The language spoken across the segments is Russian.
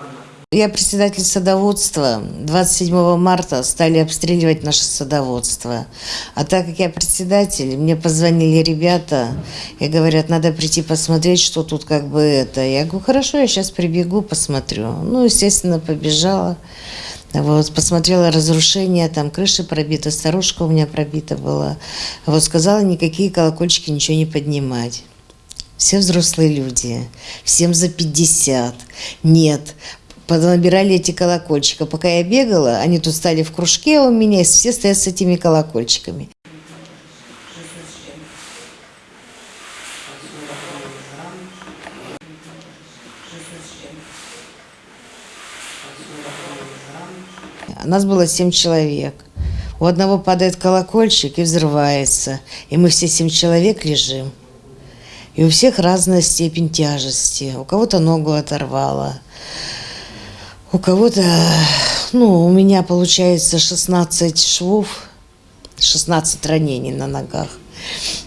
Она? Я председатель садоводства. 27 марта стали обстреливать наше садоводство. А так как я председатель, мне позвонили ребята и говорят, надо прийти посмотреть, что тут как бы это. Я говорю, хорошо, я сейчас прибегу, посмотрю. Ну, естественно, побежала. Вот, посмотрела разрушение, там крыша пробита, старушка у меня пробита была. Вот сказала, никакие колокольчики ничего не поднимать. Все взрослые люди, всем за 50. Нет, понабирали эти колокольчика. Пока я бегала, они тут стали в кружке у меня, и все стоят с этими колокольчиками. Нас было семь человек. У одного падает колокольчик и взрывается. И мы все семь человек лежим. И у всех разная степень тяжести. У кого-то ногу оторвало. У кого-то, ну, у меня получается 16 швов, 16 ранений на ногах.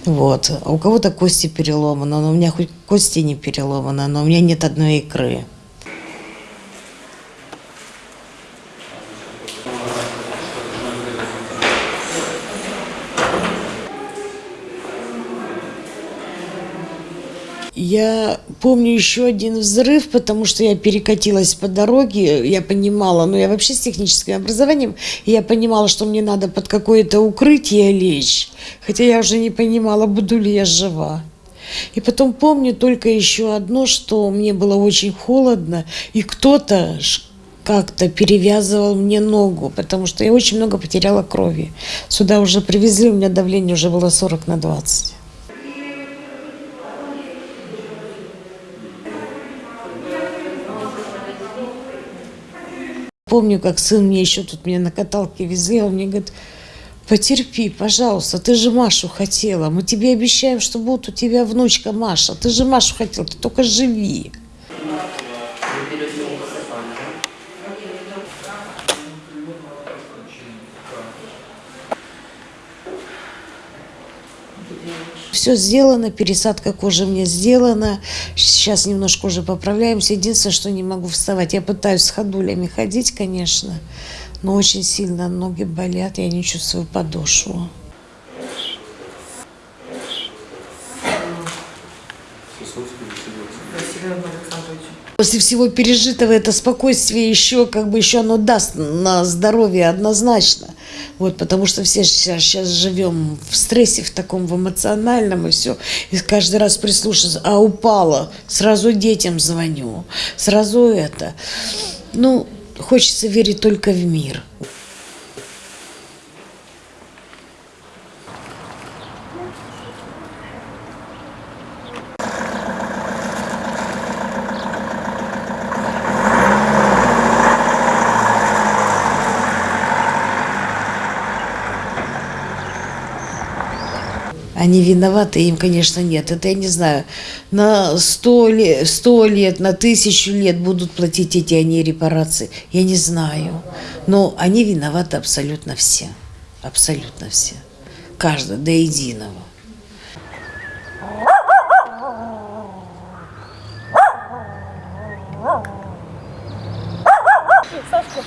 Вот. А у кого-то кости переломаны, но у меня хоть кости не переломаны, но у меня нет одной икры. Я помню еще один взрыв, потому что я перекатилась по дороге, я понимала, ну я вообще с техническим образованием, я понимала, что мне надо под какое-то укрытие лечь, хотя я уже не понимала, буду ли я жива. И потом помню только еще одно, что мне было очень холодно, и кто-то как-то перевязывал мне ногу, потому что я очень много потеряла крови. Сюда уже привезли, у меня давление уже было 40 на 20. Помню, как сын мне еще тут меня на каталке везли, он мне говорит, потерпи, пожалуйста, ты же Машу хотела, мы тебе обещаем, что будет у тебя внучка Маша, ты же Машу хотела, ты только живи. Все сделано, пересадка кожи мне сделана. Сейчас немножко уже поправляемся. Единственное, что не могу вставать. Я пытаюсь с ходулями ходить, конечно, но очень сильно ноги болят, я не чувствую подошву. После всего пережитого это спокойствие еще как бы еще оно даст на здоровье однозначно. Вот, потому что все сейчас, сейчас живем в стрессе, в таком в эмоциональном и все. И каждый раз прислушиваться, а упала, сразу детям звоню, сразу это. Ну, хочется верить только в мир. Они виноваты, им, конечно, нет. Это я не знаю. На сто лет, лет, на тысячу лет будут платить эти они репарации. Я не знаю. Но они виноваты абсолютно все. Абсолютно все. Каждый, до единого. Сашка,